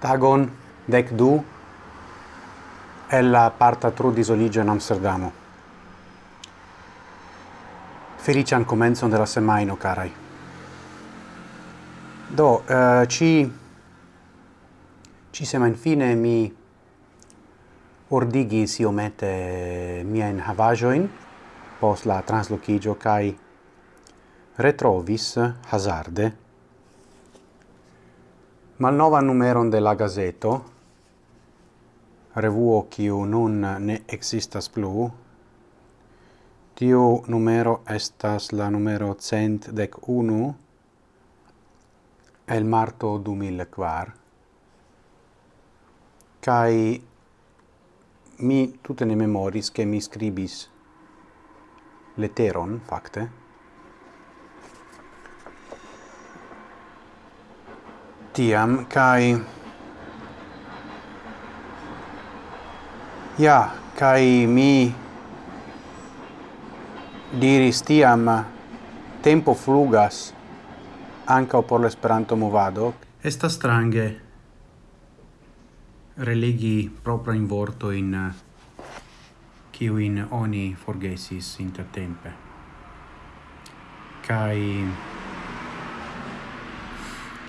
tagon dec du e la parta trudis disoligio in Amsterdamo. Felician comenzon de la semaino, carai. Do, uh, ci, ci sema infine mi ordigis mia in havajoin pos la translocigio kai retrovis hazarde malnova numeron de la gazeto, revuo kiu nun ne existas plu, tiu numero estas la numero cent dec unu el marto du mil quar, cae mi tutte ne memoris che mi scribis leteron, facte, tiam, kai... Ja, kai mi diris tiam tempo flugas anca por l'esperanto movado. esta strange religi propra in vorto in kiu in oni forgesis intertempe. Kai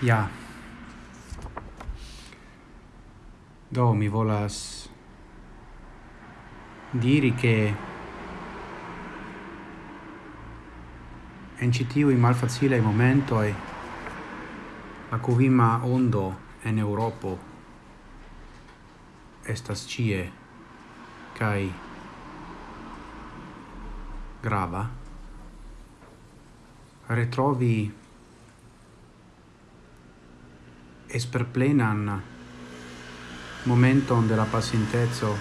ja, Do, mi volas diri che en citiui momento momentoi la covima ondo en Europo estas cie kai grava. Retrovi esperplenan momenton de la pasintezzo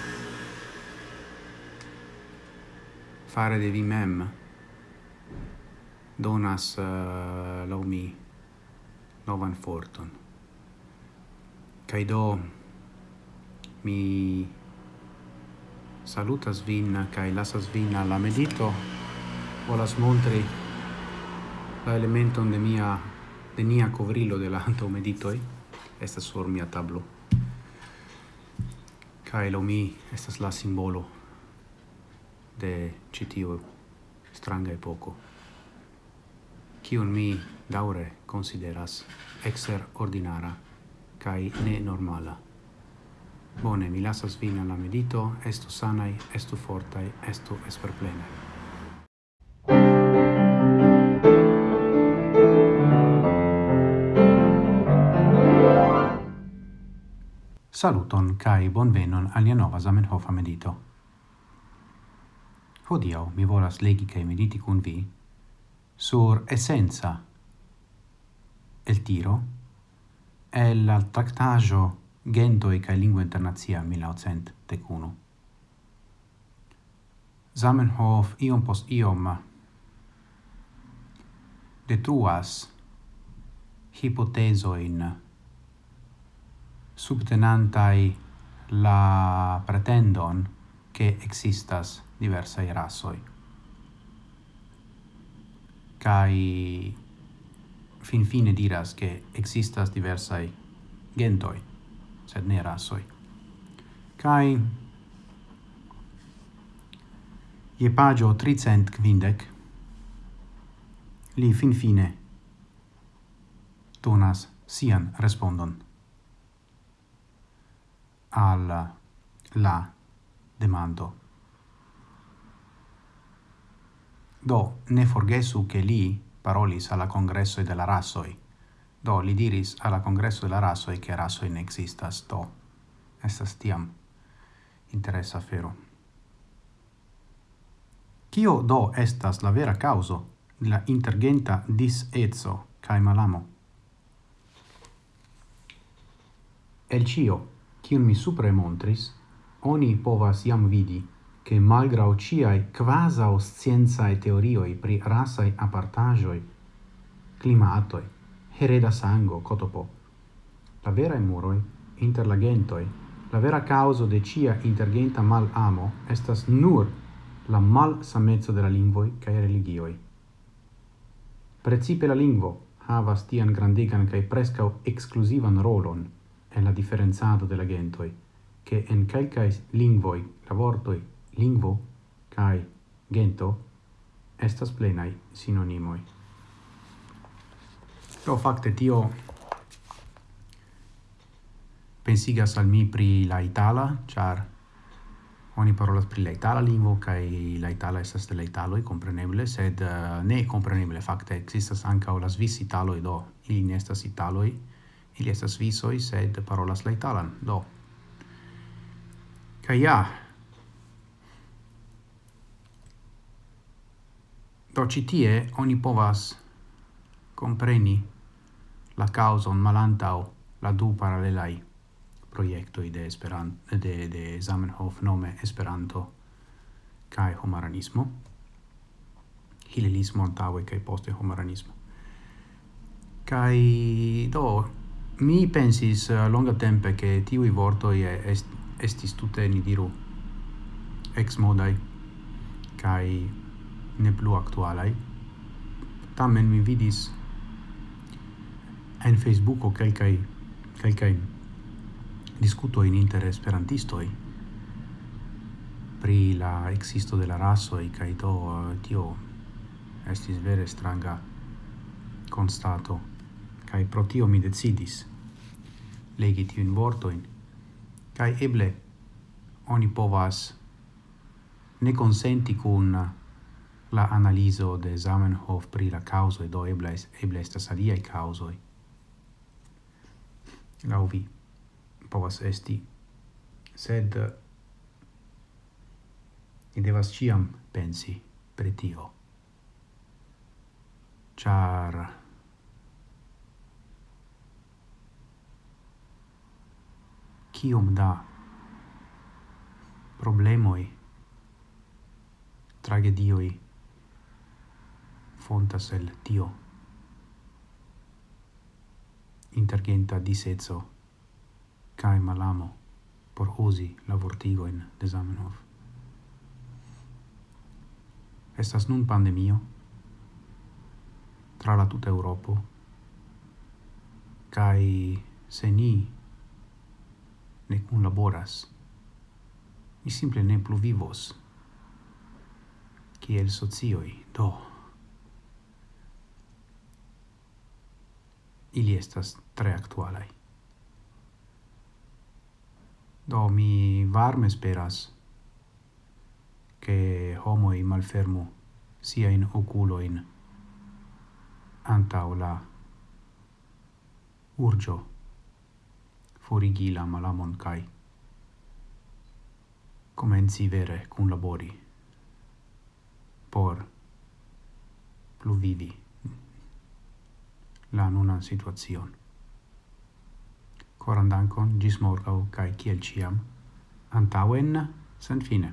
fare de vi mem. Donas eh, uh, laŭ mi novan forton. Kaj do mi salutas vin kaj lasas vin alla medito. Volas montri la elementon de mia de nia covrilo de la anto meditoi. Estas sur mia tablo. Kai lo mi estas la simbolo de citio stranga epoko. Kiun mi daure consideras exer ordinara kai ne normala. Bone, mi lasas vin alla medito, estu sanai, estu fortai, estu esperplenai. Saluton kai bonvenon al nova Zamenhofa medito. Hodiaŭ mi volas legi kai mediti kun vi sur essenza el tiro el al tractajo Gentoj kaj lingvo internacia 1901. Zamenhof iom post iom detruas hipotezojn subtenantai la pretendon che existas diversai rasoi. Cai fin fine diras che existas diversai gentoi, sed ne rasoi. Cai je pagio tricent quindec li fin fine donas sian respondon al la demando. Do ne forgesu che li parolis alla congresso de la rasoi. Do li diris alla congresso della la rasoi che rasoi ne existas. Do estas tiam interessa afero. Cio do estas la vera causo de la intergenta disezzo cae malamo? El cio kiun mi supre montris, oni povas jam vidi che malgrau ciai quasau scienzae teorioi pri rasai apartajoi climatoi, hereda sango, cotopo, la vera muroi, inter la gentoi, la vera causa de cia intergenta mal amo estas nur la mal samezzo de la lingvoi cae religioi. Precipe la lingvo havas tian grandegan cae prescau exclusivan rolon, en la differenzado de la gentoi, che en calcae lingvoi la vortoi lingvo cae gento estas plenai sinonimoi. Do facte tio pensigas al mi pri la itala, char oni parolas pri la itala lingvo kai la itala estas de la italo e compreneble sed uh, ne compreneble fakte existas ankaŭ la svis italo do ili ne estas italoj Ili estas visoi, sed parolas la italan, do. kai ja. Do citie oni povas compreni la causon malantau la du parallelai proiectoi de Esperanto de de Zamenhof nome Esperanto kai homaranismo hilelismo antaŭe kai poste homaranismo kai do Mi pensis eh, longa tempe che tiui vortoi est, estis tutte, ni diru, ex modai, kai ne plu actualai. Tamen mi vidis en Facebooko kelkai kelkai discuto in inter esperantistoi pri la existo de la e kai to eh, tio estis vere stranga constato, kai pro tio mi decidis legi tiun vortojn. Kai eble oni povas ne consenti kun la analizo de Zamenhof pri la causoi, do eble, eble estas aliai causoi. Lau vi povas esti, sed ni devas ciam pensi pri tio. Char kiom da problemoi tragedioi fontas el tio intergenta diseco kaj malamo por usi la vortigojn de Zamenhof. Estas nun pandemio tra la tuta Europo kai se ni ne kunlaboras, ni simple ne plu vivos kiel socioi, do. Ili estas tre actualai. Do mi varme speras che homoi malfermu sia in oculoin antau la urgio forigi la malamon kai comenzi vere cun labori por pluvivi la nunan situazion. Coran dankon, gis morgau, cae ciel ciam, antauen sen fine.